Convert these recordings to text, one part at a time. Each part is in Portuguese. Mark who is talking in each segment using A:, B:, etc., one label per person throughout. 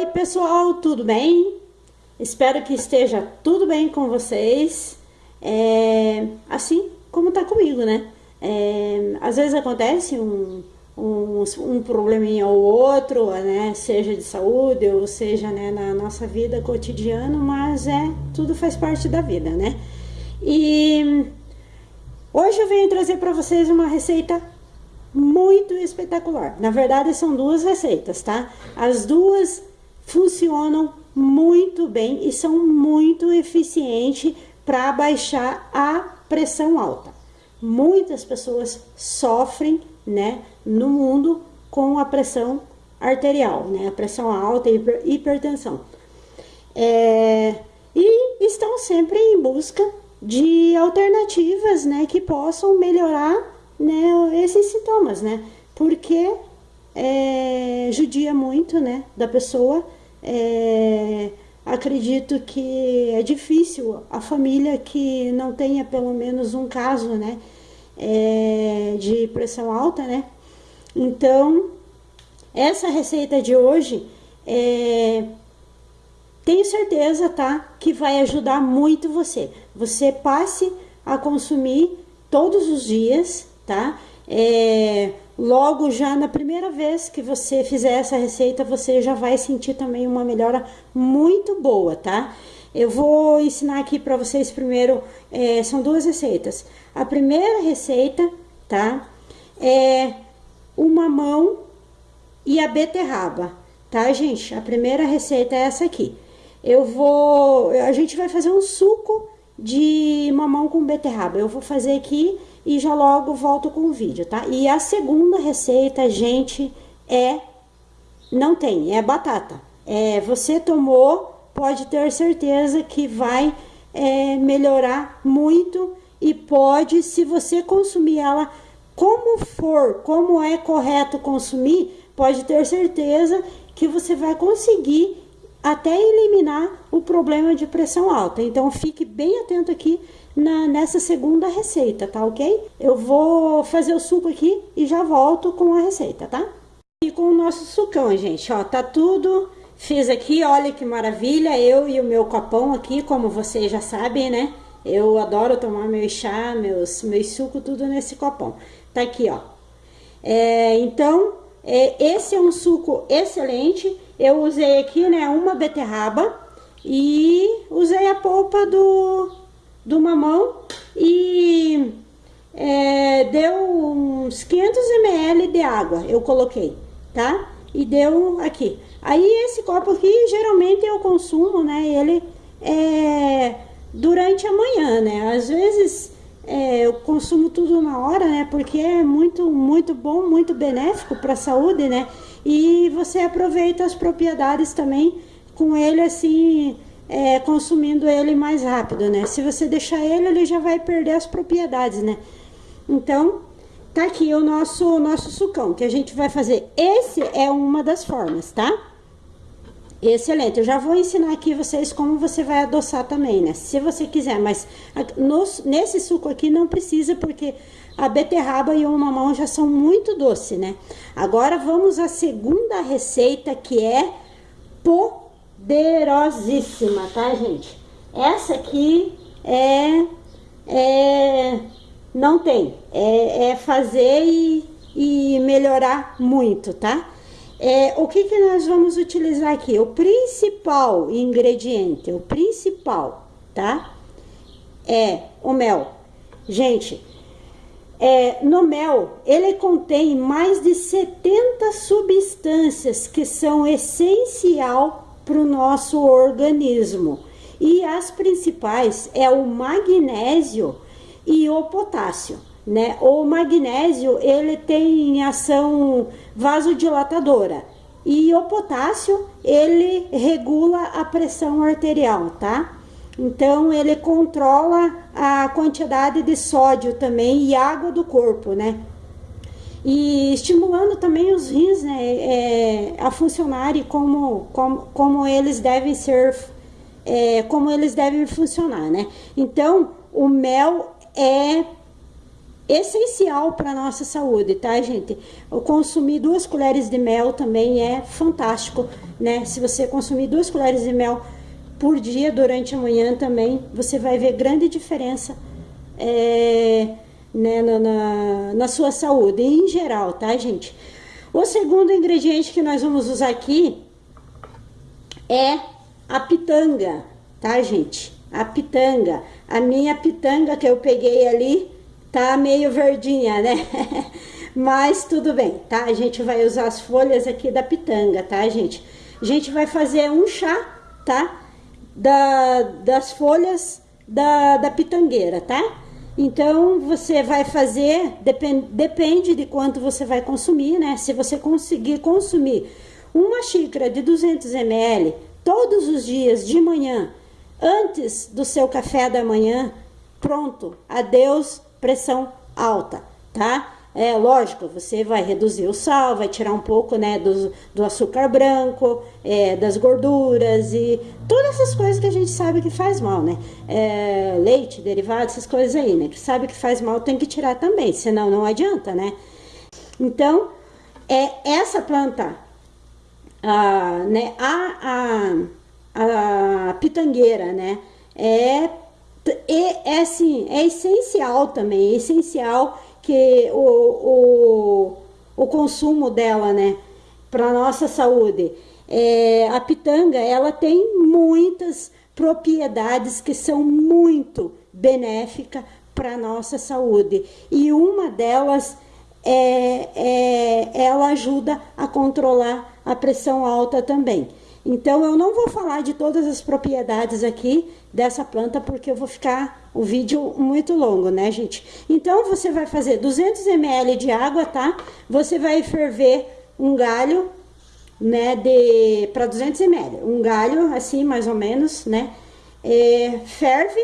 A: Oi pessoal, tudo bem? Espero que esteja tudo bem com vocês, é, assim como tá comigo, né? É, às vezes acontece um, um, um probleminha ou outro, né? Seja de saúde ou seja né, na nossa vida cotidiana, mas é tudo faz parte da vida, né? E hoje eu venho trazer para vocês uma receita muito espetacular. Na verdade, são duas receitas, tá? As duas funcionam muito bem e são muito eficientes para baixar a pressão alta. Muitas pessoas sofrem, né, no mundo com a pressão arterial, né, a pressão alta e hipertensão. É, e estão sempre em busca de alternativas, né, que possam melhorar né, esses sintomas, né? Porque é, judia muito, né, da pessoa. É, acredito que é difícil a família que não tenha pelo menos um caso, né, é, de pressão alta, né? Então, essa receita de hoje, é, tenho certeza, tá, que vai ajudar muito você. Você passe a consumir todos os dias, tá? É, logo já na primeira vez que você fizer essa receita, você já vai sentir também uma melhora muito boa, tá? Eu vou ensinar aqui para vocês primeiro, é, são duas receitas. A primeira receita, tá? É o mamão e a beterraba, tá, gente? A primeira receita é essa aqui. Eu vou, a gente vai fazer um suco de mamão com beterraba. Eu vou fazer aqui e já logo volto com o vídeo, tá? E a segunda receita, gente, é... Não tem, é batata. É, você tomou, pode ter certeza que vai é, melhorar muito e pode, se você consumir ela como for, como é correto consumir, pode ter certeza que você vai conseguir até eliminar o problema de pressão alta. Então, fique bem atento aqui na, nessa segunda receita, tá ok? Eu vou fazer o suco aqui e já volto com a receita, tá? E com o nosso sucão, gente, ó, tá tudo... Fiz aqui, olha que maravilha, eu e o meu copão aqui, como vocês já sabem, né? Eu adoro tomar meu chá, meus, meus suco, tudo nesse copão. Tá aqui, ó. É, então, é, esse é um suco excelente. Eu usei aqui, né, uma beterraba e usei a polpa do, do mamão e é, deu uns 500 ml de água, eu coloquei, tá? E deu aqui. Aí esse copo aqui, geralmente eu consumo, né, ele é, durante a manhã, né? Às vezes é, eu consumo tudo na hora, né? Porque é muito, muito bom, muito benéfico para a saúde, né? E você aproveita as propriedades também com ele assim é, consumindo ele mais rápido, né? Se você deixar ele, ele já vai perder as propriedades, né? Então, tá aqui o nosso, nosso sucão, que a gente vai fazer. Esse é uma das formas, tá? Excelente, eu já vou ensinar aqui vocês como você vai adoçar também, né? Se você quiser, mas no, nesse suco aqui não precisa, porque a beterraba e o mamão já são muito doce, né? Agora vamos à segunda receita, que é po poderosíssima, tá, gente? Essa aqui é, é não tem, é, é fazer e, e melhorar muito, tá? É, o que, que nós vamos utilizar aqui? O principal ingrediente, o principal, tá? É o mel. Gente, é, no mel, ele contém mais de 70 substâncias que são essencial para o nosso organismo. E as principais é o magnésio e o potássio. Né? O magnésio ele tem ação vasodilatadora e o potássio ele regula a pressão arterial, tá? Então ele controla a quantidade de sódio também e água do corpo, né? E estimulando também os rins né, é, a funcionarem como, como, como eles devem ser, é, como eles devem funcionar, né? Então, o mel é essencial para nossa saúde, tá, gente? Consumir duas colheres de mel também é fantástico, né? Se você consumir duas colheres de mel por dia durante a manhã também, você vai ver grande diferença é, né, na, na, na sua saúde, em geral, tá, gente? O segundo ingrediente que nós vamos usar aqui é a pitanga, tá, gente? A pitanga. A minha pitanga que eu peguei ali tá meio verdinha, né? Mas tudo bem, tá? A gente vai usar as folhas aqui da pitanga, tá, gente? A gente vai fazer um chá, tá? Da, das folhas da, da pitangueira, tá? Então, você vai fazer, depend, depende de quanto você vai consumir, né? Se você conseguir consumir uma xícara de 200 ml todos os dias de manhã, antes do seu café da manhã, pronto, adeus pressão alta, tá? É lógico, você vai reduzir o sal, vai tirar um pouco, né, do, do açúcar branco, é, das gorduras e todas essas coisas que a gente sabe que faz mal, né? É, leite, derivados, essas coisas aí, né? Que sabe que faz mal, tem que tirar também, senão não adianta, né? Então, é essa planta, a, né, a, a, a pitangueira, né, é é, é assim, é essencial também, é essencial que o, o, o consumo dela, né, para nossa saúde. É, a pitanga, ela tem muitas propriedades que são muito benéficas para nossa saúde. E uma delas é, é, ela ajuda a controlar a pressão alta também. Então eu não vou falar de todas as propriedades aqui dessa planta porque eu vou ficar o vídeo muito longo, né, gente? Então você vai fazer 200 ml de água, tá? Você vai ferver um galho, né, de para 200 ml, um galho assim mais ou menos, né? É, ferve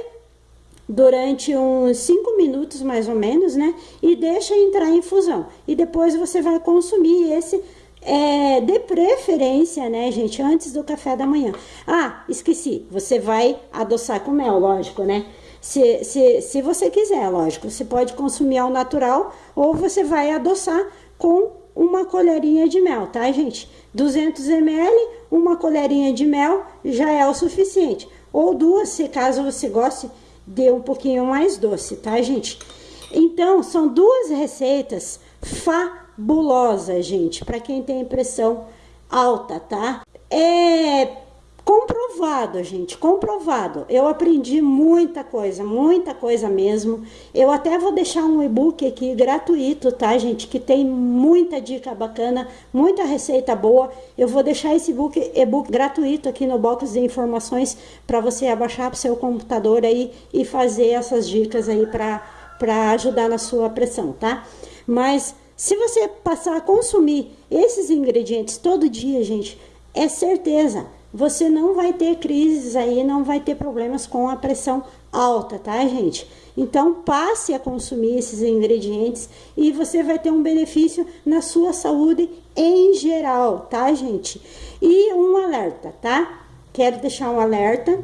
A: durante uns 5 minutos mais ou menos, né? E deixa entrar em infusão. E depois você vai consumir esse é, de preferência, né, gente, antes do café da manhã. Ah, esqueci, você vai adoçar com mel, lógico, né? Se, se, se você quiser, lógico, você pode consumir ao natural ou você vai adoçar com uma colherinha de mel, tá, gente? 200 ml, uma colherinha de mel já é o suficiente. Ou duas, se caso você goste de um pouquinho mais doce, tá, gente? Então, são duas receitas fa bulosa, gente, para quem tem pressão alta, tá? É comprovado, gente, comprovado. Eu aprendi muita coisa, muita coisa mesmo. Eu até vou deixar um e-book aqui gratuito, tá, gente, que tem muita dica bacana, muita receita boa. Eu vou deixar esse e-book gratuito aqui no box de informações para você abaixar para seu computador aí e fazer essas dicas aí para ajudar na sua pressão, tá? Mas se você passar a consumir esses ingredientes todo dia, gente, é certeza, você não vai ter crises aí, não vai ter problemas com a pressão alta, tá, gente? Então, passe a consumir esses ingredientes e você vai ter um benefício na sua saúde em geral, tá, gente? E um alerta, tá? Quero deixar um alerta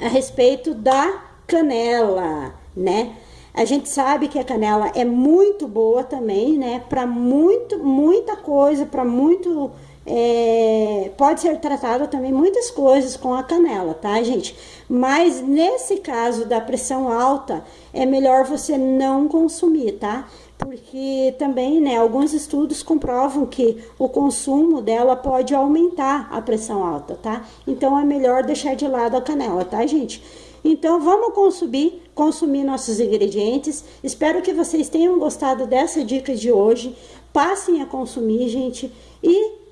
A: a respeito da canela, né? A gente sabe que a canela é muito boa também, né? Para muito, muita coisa, para muito. É, pode ser tratada também muitas coisas com a canela, tá, gente? Mas nesse caso da pressão alta, é melhor você não consumir, tá? Porque também, né, alguns estudos comprovam que o consumo dela pode aumentar a pressão alta, tá? Então é melhor deixar de lado a canela, tá, gente? Então vamos consumir, consumir nossos ingredientes. Espero que vocês tenham gostado dessa dica de hoje. Passem a consumir, gente, e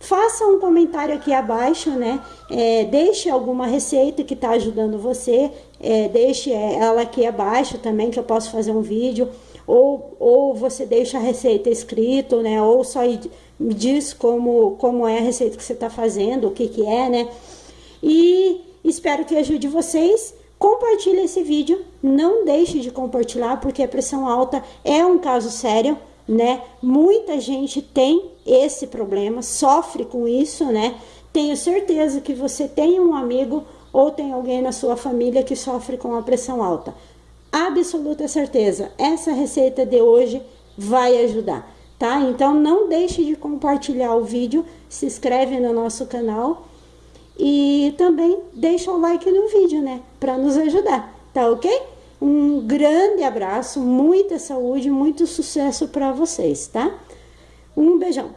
A: faça um comentário aqui abaixo, né? É, deixe alguma receita que está ajudando você, é, deixe ela aqui abaixo também, que eu posso fazer um vídeo, ou, ou você deixa a receita escrito, né? Ou só diz como, como é a receita que você está fazendo, o que que é, né? E Espero que ajude vocês. Compartilhe esse vídeo, não deixe de compartilhar, porque a pressão alta é um caso sério, né? Muita gente tem esse problema, sofre com isso, né? Tenho certeza que você tem um amigo ou tem alguém na sua família que sofre com a pressão alta. absoluta certeza, essa receita de hoje vai ajudar, tá? Então não deixe de compartilhar o vídeo, se inscreve no nosso canal e também deixa o like no vídeo, né? Para nos ajudar, tá ok? Um grande abraço, muita saúde, muito sucesso para vocês, tá? Um beijão.